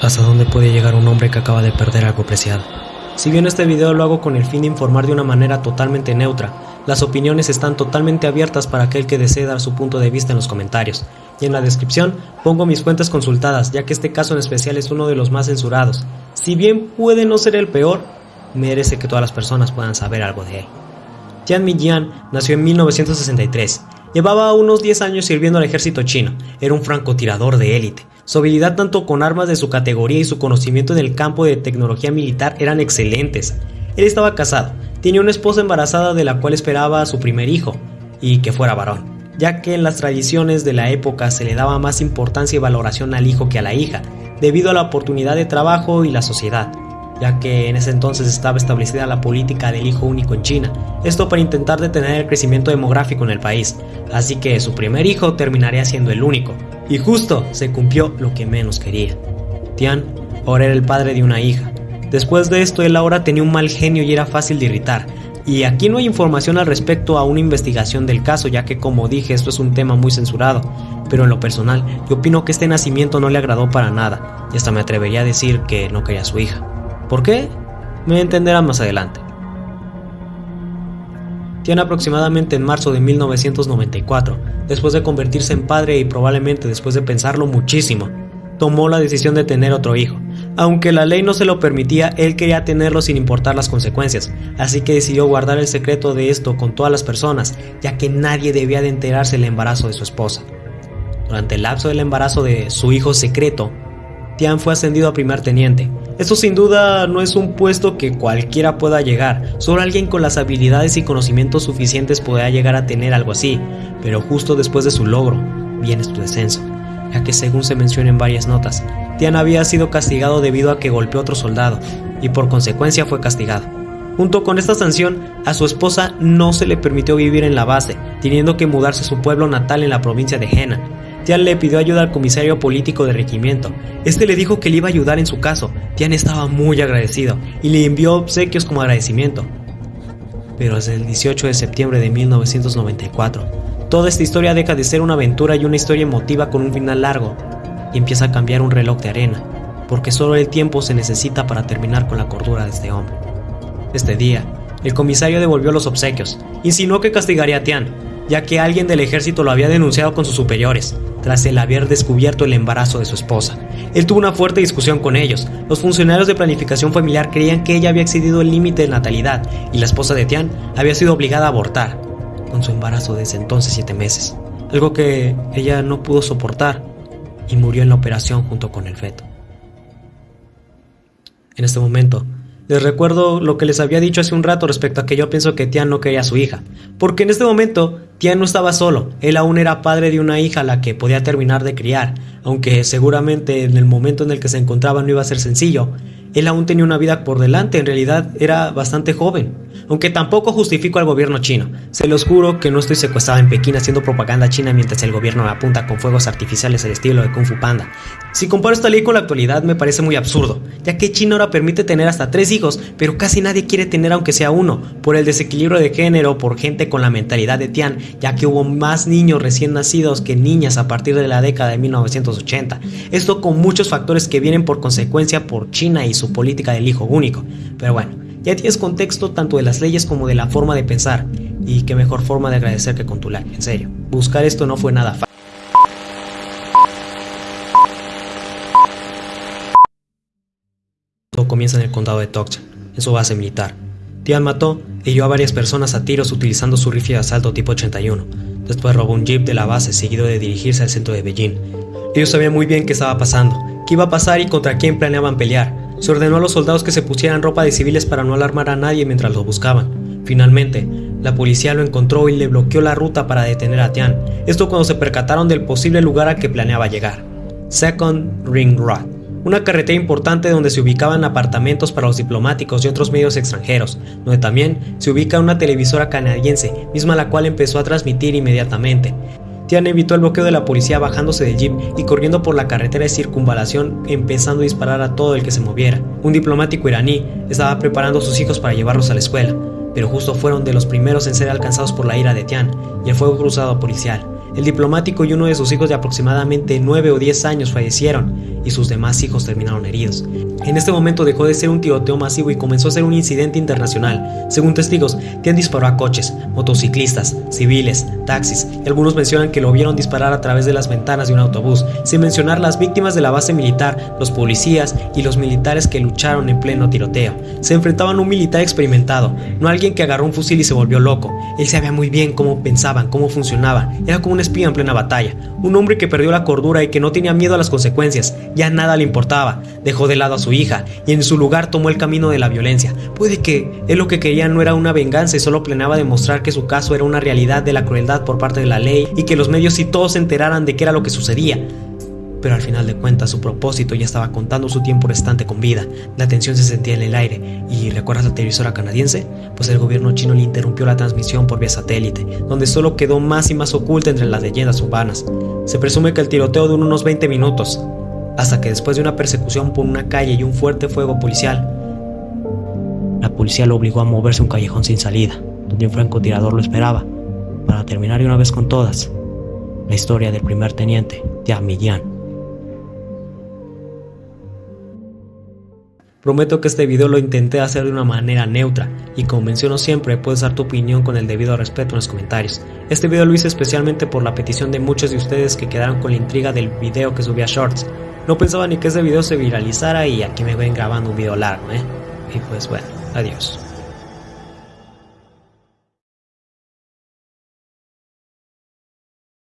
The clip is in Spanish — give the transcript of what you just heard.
hasta dónde puede llegar un hombre que acaba de perder algo preciado. Si bien este video lo hago con el fin de informar de una manera totalmente neutra, las opiniones están totalmente abiertas para aquel que desee dar su punto de vista en los comentarios. Y en la descripción pongo mis fuentes consultadas, ya que este caso en especial es uno de los más censurados. Si bien puede no ser el peor, merece que todas las personas puedan saber algo de él. Tian Mijian nació en 1963. Llevaba unos 10 años sirviendo al ejército chino. Era un francotirador de élite. Su habilidad tanto con armas de su categoría y su conocimiento en el campo de tecnología militar eran excelentes. Él estaba casado, tenía una esposa embarazada de la cual esperaba a su primer hijo, y que fuera varón, ya que en las tradiciones de la época se le daba más importancia y valoración al hijo que a la hija, debido a la oportunidad de trabajo y la sociedad ya que en ese entonces estaba establecida la política del hijo único en China, esto para intentar detener el crecimiento demográfico en el país, así que su primer hijo terminaría siendo el único, y justo se cumplió lo que menos quería. Tian ahora era el padre de una hija. Después de esto, él ahora tenía un mal genio y era fácil de irritar. Y aquí no hay información al respecto a una investigación del caso, ya que como dije, esto es un tema muy censurado. Pero en lo personal, yo opino que este nacimiento no le agradó para nada, y hasta me atrevería a decir que no quería a su hija. ¿Por qué? Me entenderán más adelante. Tiene aproximadamente en marzo de 1994, después de convertirse en padre y probablemente después de pensarlo muchísimo, tomó la decisión de tener otro hijo. Aunque la ley no se lo permitía, él quería tenerlo sin importar las consecuencias, así que decidió guardar el secreto de esto con todas las personas, ya que nadie debía de enterarse del embarazo de su esposa. Durante el lapso del embarazo de su hijo secreto, Tian fue ascendido a primer teniente. Esto sin duda no es un puesto que cualquiera pueda llegar, solo alguien con las habilidades y conocimientos suficientes podrá llegar a tener algo así, pero justo después de su logro viene su descenso, ya que según se menciona en varias notas, Tian había sido castigado debido a que golpeó a otro soldado, y por consecuencia fue castigado. Junto con esta sanción, a su esposa no se le permitió vivir en la base, teniendo que mudarse a su pueblo natal en la provincia de Henan, Tian le pidió ayuda al comisario político de regimiento. Este le dijo que le iba a ayudar en su caso. Tian estaba muy agradecido y le envió obsequios como agradecimiento. Pero desde el 18 de septiembre de 1994, toda esta historia deja de ser una aventura y una historia emotiva con un final largo y empieza a cambiar un reloj de arena, porque solo el tiempo se necesita para terminar con la cordura de este hombre. Este día, el comisario devolvió los obsequios, insinuó que castigaría a Tian, ya que alguien del ejército lo había denunciado con sus superiores, tras el haber descubierto el embarazo de su esposa. Él tuvo una fuerte discusión con ellos. Los funcionarios de planificación familiar creían que ella había excedido el límite de natalidad y la esposa de Tian había sido obligada a abortar, con su embarazo desde entonces siete meses, algo que ella no pudo soportar y murió en la operación junto con el feto. En este momento, les recuerdo lo que les había dicho hace un rato respecto a que yo pienso que Tian no quería a su hija, porque en este momento Tian no estaba solo, él aún era padre de una hija a la que podía terminar de criar, aunque seguramente en el momento en el que se encontraba no iba a ser sencillo, él aún tenía una vida por delante, en realidad era bastante joven. Aunque tampoco justifico al gobierno chino. Se los juro que no estoy secuestrado en Pekín haciendo propaganda china mientras el gobierno apunta con fuegos artificiales al estilo de Kung Fu Panda. Si comparo esta ley con la actualidad me parece muy absurdo, ya que China ahora permite tener hasta tres hijos, pero casi nadie quiere tener aunque sea uno, por el desequilibrio de género, por gente con la mentalidad de Tian, ya que hubo más niños recién nacidos que niñas a partir de la década de 1980. Esto con muchos factores que vienen por consecuencia por China y su política del hijo único. Pero bueno, ya tienes contexto tanto de las leyes como de la forma de pensar. Y qué mejor forma de agradecer que con tu like, en serio. Buscar esto no fue nada fácil. Todo comienza en el condado de Tokchan, en su base militar. Tian mató y hirió a varias personas a tiros utilizando su rifle de asalto tipo 81. Después robó un jeep de la base seguido de dirigirse al centro de Beijing. Ellos sabían muy bien qué estaba pasando, qué iba a pasar y contra quién planeaban pelear. Se ordenó a los soldados que se pusieran ropa de civiles para no alarmar a nadie mientras lo buscaban. Finalmente, la policía lo encontró y le bloqueó la ruta para detener a Tian, esto cuando se percataron del posible lugar a que planeaba llegar. Second Ring Road, una carretera importante donde se ubicaban apartamentos para los diplomáticos y otros medios extranjeros, donde también se ubica una televisora canadiense, misma la cual empezó a transmitir inmediatamente. Tian evitó el bloqueo de la policía bajándose del jeep y corriendo por la carretera de circunvalación empezando a disparar a todo el que se moviera. Un diplomático iraní estaba preparando a sus hijos para llevarlos a la escuela, pero justo fueron de los primeros en ser alcanzados por la ira de Tian y el fuego cruzado policial. El diplomático y uno de sus hijos de aproximadamente 9 o 10 años fallecieron y sus demás hijos terminaron heridos. En este momento dejó de ser un tiroteo masivo y comenzó a ser un incidente internacional. Según testigos, Tian disparó a coches, motociclistas, civiles, taxis y algunos mencionan que lo vieron disparar a través de las ventanas de un autobús, sin mencionar las víctimas de la base militar, los policías y los militares que lucharon en pleno tiroteo. Se enfrentaban a un militar experimentado, no alguien que agarró un fusil y se volvió loco. Él sabía muy bien cómo pensaban, cómo funcionaban, era como espía en plena batalla, un hombre que perdió la cordura y que no tenía miedo a las consecuencias, ya nada le importaba, dejó de lado a su hija y en su lugar tomó el camino de la violencia. Puede que él lo que quería no era una venganza y solo planeaba demostrar que su caso era una realidad de la crueldad por parte de la ley y que los medios y todos se enteraran de qué era lo que sucedía. Pero al final de cuentas su propósito ya estaba contando su tiempo restante con vida, la tensión se sentía en el aire y ¿recuerdas la televisora canadiense? Pues el gobierno chino le interrumpió la transmisión por vía satélite, donde solo quedó más y más oculta entre las leyendas urbanas. Se presume que el tiroteo duró unos 20 minutos, hasta que después de una persecución por una calle y un fuerte fuego policial, la policía lo obligó a moverse a un callejón sin salida, donde un francotirador lo esperaba, para terminar de una vez con todas la historia del primer teniente, Millán. Prometo que este video lo intenté hacer de una manera neutra y como menciono siempre puedes dar tu opinión con el debido respeto en los comentarios. Este video lo hice especialmente por la petición de muchos de ustedes que quedaron con la intriga del video que subí a Shorts. No pensaba ni que ese video se viralizara y aquí me ven grabando un video largo, ¿eh? Y pues bueno, adiós.